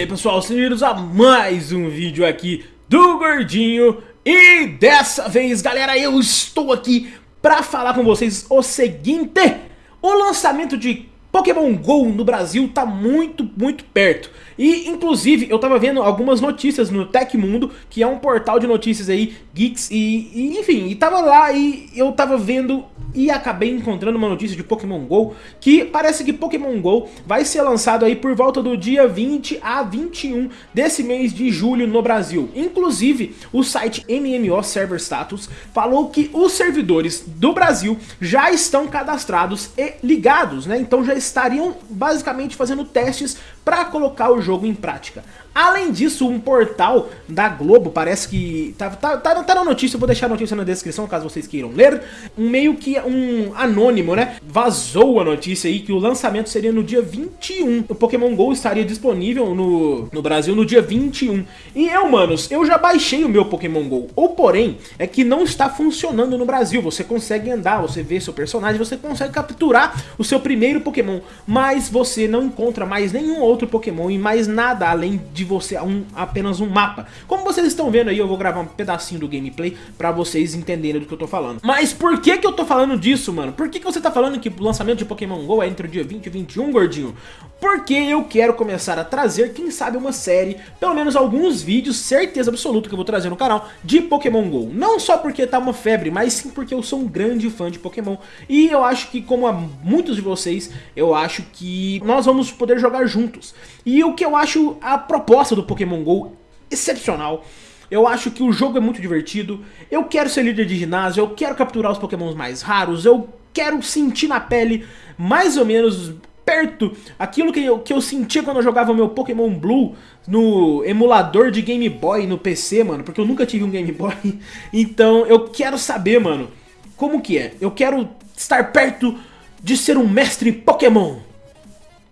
aí pessoal, bem-vindos a mais um vídeo aqui do Gordinho E dessa vez galera, eu estou aqui pra falar com vocês o seguinte O lançamento de Pokémon GO no Brasil tá muito, muito perto. E, inclusive, eu tava vendo algumas notícias no Tecmundo, que é um portal de notícias aí, geeks, e, e, enfim, e tava lá e eu tava vendo e acabei encontrando uma notícia de Pokémon GO, que parece que Pokémon GO vai ser lançado aí por volta do dia 20 a 21 desse mês de julho no Brasil. Inclusive, o site MMO Server Status falou que os servidores do Brasil já estão cadastrados e ligados, né? Então já estariam basicamente fazendo testes para colocar o jogo em prática. Além disso, um portal da Globo, parece que... Tá, tá, tá, tá na notícia, eu vou deixar a notícia na descrição, caso vocês queiram ler. Um meio que um anônimo, né? Vazou a notícia aí que o lançamento seria no dia 21. O Pokémon GO estaria disponível no, no Brasil no dia 21. E eu, manos, eu já baixei o meu Pokémon GO. O porém, é que não está funcionando no Brasil. Você consegue andar, você vê seu personagem, você consegue capturar o seu primeiro Pokémon. Mas você não encontra mais nenhum outro Pokémon e mais nada além de de você um, apenas um mapa. Como vocês estão vendo aí, eu vou gravar um pedacinho do gameplay pra vocês entenderem do que eu tô falando. Mas por que que eu tô falando disso, mano? Por que que você tá falando que o lançamento de Pokémon GO é entre o dia 20 e 21, gordinho? Porque eu quero começar a trazer, quem sabe, uma série, pelo menos alguns vídeos, certeza absoluta que eu vou trazer no canal, de Pokémon GO. Não só porque tá uma febre, mas sim porque eu sou um grande fã de Pokémon. E eu acho que, como a muitos de vocês, eu acho que nós vamos poder jogar juntos. E o que eu acho a proposta do Pokémon GO excepcional. Eu acho que o jogo é muito divertido. Eu quero ser líder de ginásio, eu quero capturar os pokémons mais raros, eu quero sentir na pele mais ou menos perto aquilo que eu, que eu sentia quando eu jogava meu Pokémon Blue no emulador de Game Boy no PC, mano, porque eu nunca tive um Game Boy. Então eu quero saber, mano, como que é. Eu quero estar perto de ser um mestre Pokémon.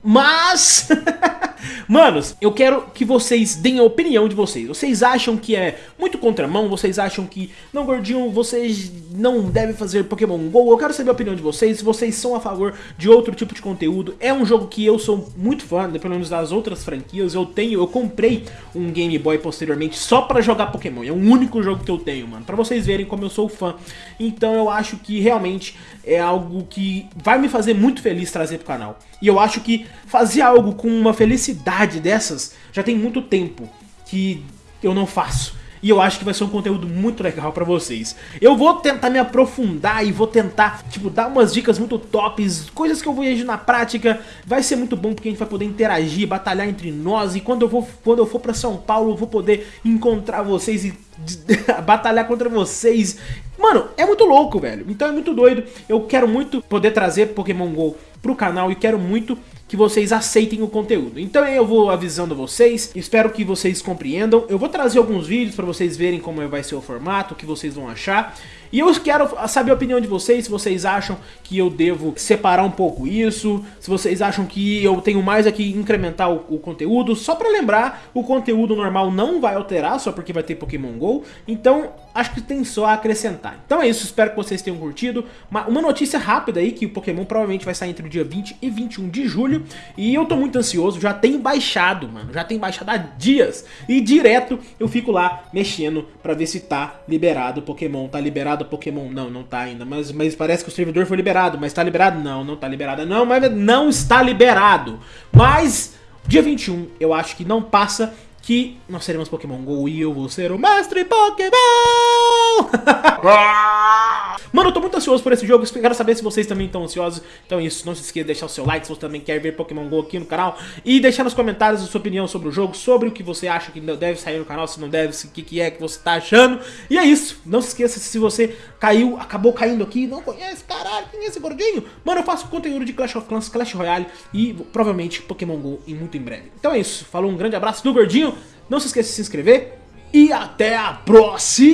Mas... Manos, eu quero que vocês deem a opinião de vocês. Vocês acham que é muito contramão? Vocês acham que, não gordinho, vocês não devem fazer Pokémon GO? Eu quero saber a opinião de vocês, vocês são a favor de outro tipo de conteúdo. É um jogo que eu sou muito fã, pelo menos das outras franquias. Eu tenho, eu comprei um Game Boy posteriormente só pra jogar Pokémon. É o único jogo que eu tenho, mano. Pra vocês verem como eu sou fã. Então eu acho que realmente é algo que vai me fazer muito feliz trazer pro canal. E eu acho que fazer algo com uma felicidade dessas já tem muito tempo que eu não faço. E eu acho que vai ser um conteúdo muito legal pra vocês. Eu vou tentar me aprofundar e vou tentar, tipo, dar umas dicas muito tops, coisas que eu vou agir na prática. Vai ser muito bom porque a gente vai poder interagir, batalhar entre nós. E quando eu, vou, quando eu for pra São Paulo, eu vou poder encontrar vocês e batalhar contra vocês. Mano, é muito louco, velho. Então é muito doido. Eu quero muito poder trazer Pokémon GO pro canal e quero muito que vocês aceitem o conteúdo. Então eu vou avisando vocês, espero que vocês compreendam. Eu vou trazer alguns vídeos para vocês verem como vai ser o formato, o que vocês vão achar. E eu quero saber a opinião de vocês, se vocês acham que eu devo separar um pouco isso, se vocês acham que eu tenho mais aqui incrementar o, o conteúdo. Só para lembrar, o conteúdo normal não vai alterar, só porque vai ter Pokémon GO. Então acho que tem só a acrescentar. Então é isso, espero que vocês tenham curtido. Uma, uma notícia rápida aí, que o Pokémon provavelmente vai sair entre o dia 20 e 21 de julho. E eu tô muito ansioso, já tenho baixado, mano, já tenho baixado há dias. E direto eu fico lá mexendo pra ver se tá liberado o Pokémon, tá liberado o Pokémon. Não, não tá ainda, mas, mas parece que o servidor foi liberado, mas tá liberado? Não, não tá liberado, não, mas não está liberado. Mas dia 21 eu acho que não passa que nós seremos Pokémon GO e eu vou ser o mestre Pokémon! Mano, eu tô muito ansioso por esse jogo, quero saber se vocês também estão ansiosos. Então é isso, não se esqueça de deixar o seu like se você também quer ver Pokémon GO aqui no canal. E deixar nos comentários a sua opinião sobre o jogo, sobre o que você acha que deve sair no canal, se não deve, o que, que é que você tá achando. E é isso, não se esqueça se você caiu, acabou caindo aqui, não conhece, caralho, quem é esse gordinho? Mano, eu faço conteúdo de Clash of Clans, Clash Royale e provavelmente Pokémon GO em muito em breve. Então é isso, falou, um grande abraço do gordinho. Não se esqueça de se inscrever e até a próxima!